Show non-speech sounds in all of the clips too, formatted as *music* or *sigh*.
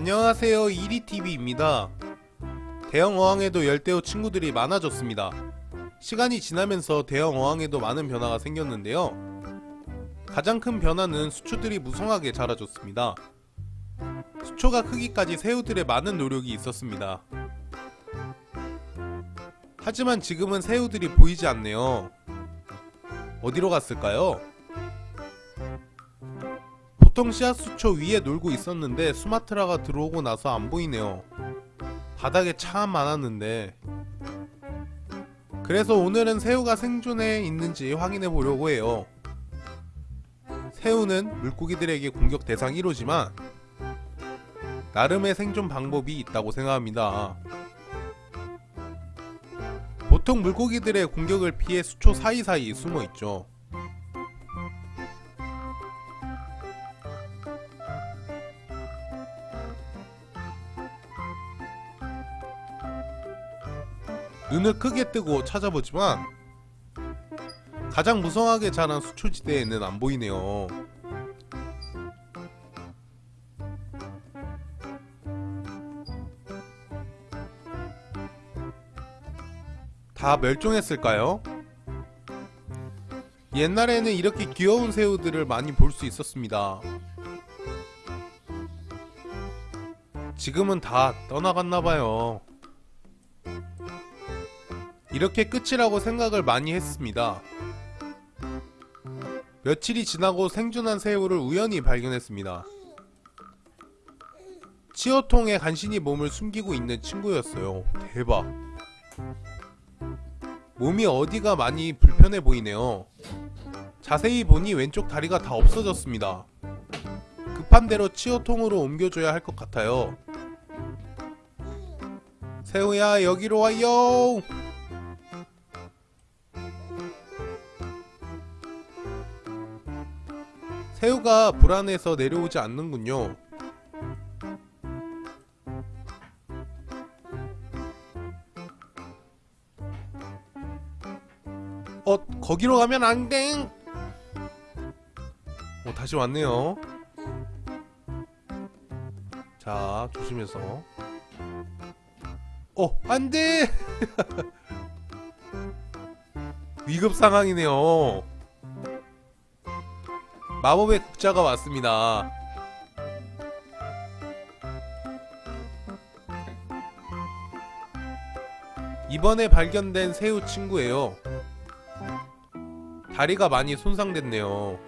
안녕하세요 이리TV입니다. 대형 어항에도 열대어 친구들이 많아졌습니다. 시간이 지나면서 대형 어항에도 많은 변화가 생겼는데요. 가장 큰 변화는 수초들이 무성하게 자라줬습니다. 수초가 크기까지 새우들의 많은 노력이 있었습니다. 하지만 지금은 새우들이 보이지 않네요. 어디로 갔을까요? 보통 씨앗수초 위에 놀고 있었는데 수마트라가 들어오고 나서 안 보이네요. 바닥에 참 많았는데 그래서 오늘은 새우가 생존해 있는지 확인해 보려고 해요. 새우는 물고기들에게 공격 대상 1호지만 나름의 생존 방법이 있다고 생각합니다. 보통 물고기들의 공격을 피해 수초 사이사이 숨어 있죠. 눈을 크게 뜨고 찾아보지만 가장 무성하게 자란 수초지대에는 안 보이네요. 다 멸종했을까요? 옛날에는 이렇게 귀여운 새우들을 많이 볼 수 있었습니다. 지금은 다 떠나갔나봐요. 이렇게 끝이라고 생각을 많이 했습니다. 며칠이 지나고 생존한 새우를 우연히 발견했습니다. 치어통에 간신히 몸을 숨기고 있는 친구였어요. 대박. 몸이 어디가 많이 불편해 보이네요. 자세히 보니 왼쪽 다리가 다 없어졌습니다. 급한 대로 치어통으로 옮겨줘야 할 것 같아요. 새우야 여기로 와요. 새우가 불안해서 내려오지 않는군요. 어, 거기로 가면 안 돼! 어, 다시 왔네요. 자, 조심해서. 어, 안 돼! *laughs* 위급 상황이네요. 마법의 국자가 왔습니다. 이번에 발견된 새우 친구예요. 다리가 많이 손상됐네요.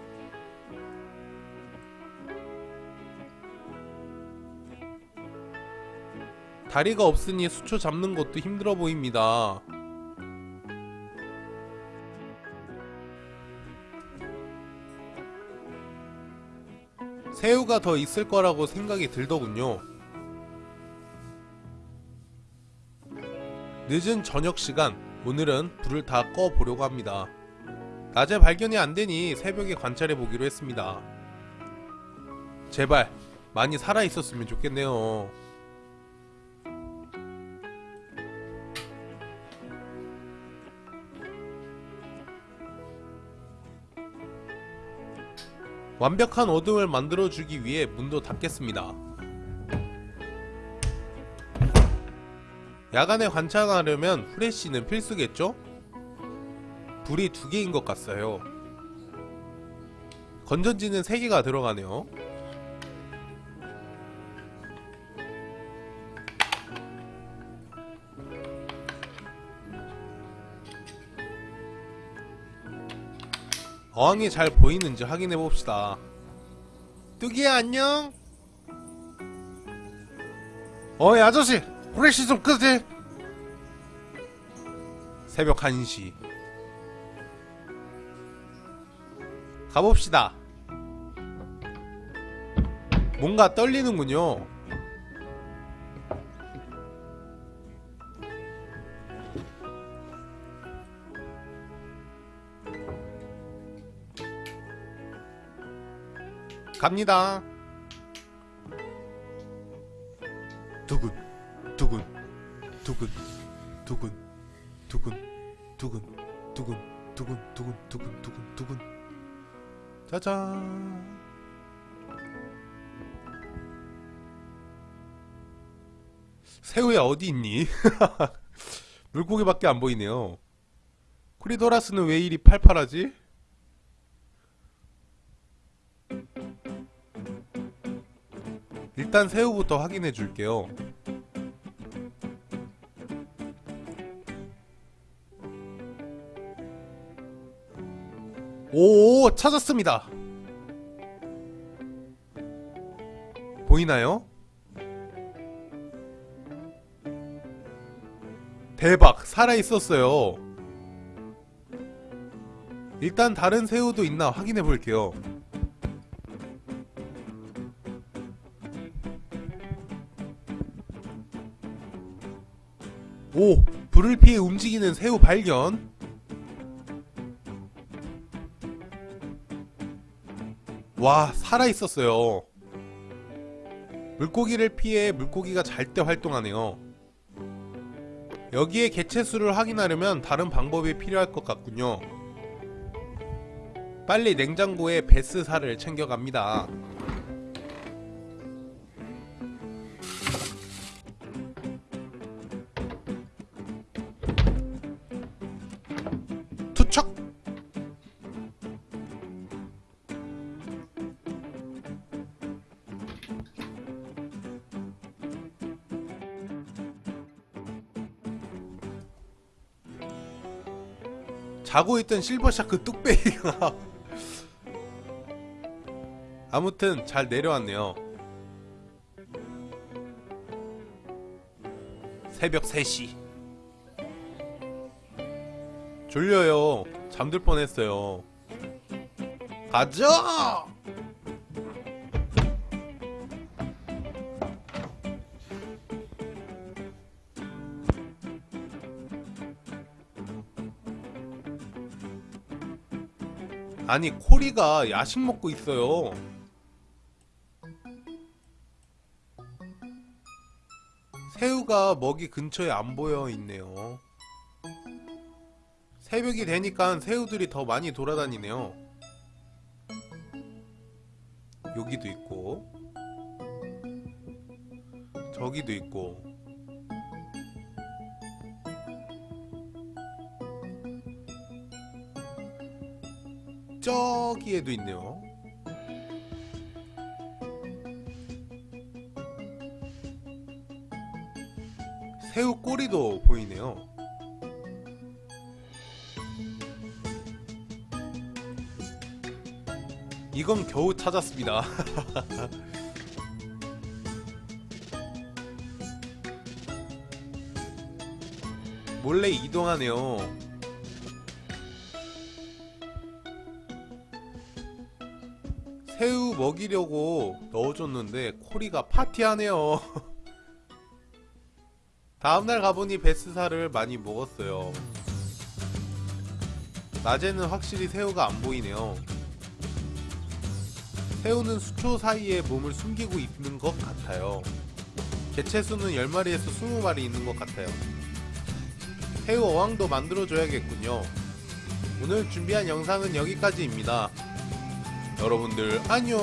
다리가 없으니 수초 잡는 것도 힘들어 보입니다. 새우가 더 있을 거라고 생각이 들더군요. 늦은 저녁 시간, 오늘은 불을 다 꺼 보려고 합니다. 낮에 발견이 안 되니 새벽에 관찰해 보기로 했습니다. 제발 많이 살아 있었으면 좋겠네요. 완벽한 어둠을 만들어주기 위해 문도 닫겠습니다. 야간에 관찰하려면 후레쉬는 필수겠죠? 불이 두 개인 것 같아요. 건전지는 세 개가 들어가네요. 어항이 잘 보이는지 확인해 봅시다. 뚜기야 안녕. 어이 아저씨 후레쉬 좀 끄지. 새벽 1시. 가봅시다. 뭔가 떨리는군요. 갑니다. 두근, 두근, 두근, 두근, 두근, 두근, 두근, 두근, 두근, 두근, 두근, 두근. 짜잔. 새우야 어디 있니? 물고기밖에 안 보이네요. 코리도라스는 왜 이리 팔팔하지? 일단 새우부터 확인해 줄게요. 오, 찾았습니다. 보이나요? 대박, 살아 있었어요. 일단 다른 새우도 있나 확인해 볼게요. 오! 불을 피해 움직이는 새우 발견! 와, 살아있었어요. 물고기를 피해 물고기가 잘 때 활동하네요. 여기에 개체수를 확인하려면 다른 방법이 필요할 것 같군요. 빨리 냉장고에 베스살을 챙겨갑니다. 자고 있던 실버샤크 뚝배기가 아무튼 잘 내려왔네요. 새벽 3시. 졸려요. 잠들 뻔했어요. 가자! 아니 코리가 야식 먹고 있어요. 새우가 먹이 근처에 안 보여 있네요. 새벽이 되니까 새우들이 더 많이 돌아다니네요. 여기도 있고, 저기도 있고, 저기에도 있네요. 새우 꼬리도 보이네요. 이건 겨우 찾았습니다. *laughs* 몰래 이동하네요. 먹이려고 넣어줬는데 코리가 파티하네요. *laughs* 다음날 가보니 베스살을 많이 먹었어요. 낮에는 확실히 새우가 안 보이네요. 새우는 수초 사이에 몸을 숨기고 있는 것 같아요. 개체수는 10마리에서 20마리 있는 것 같아요. 새우 어항도 만들어줘야겠군요. 오늘 준비한 영상은 여기까지입니다. 여러분들 안녕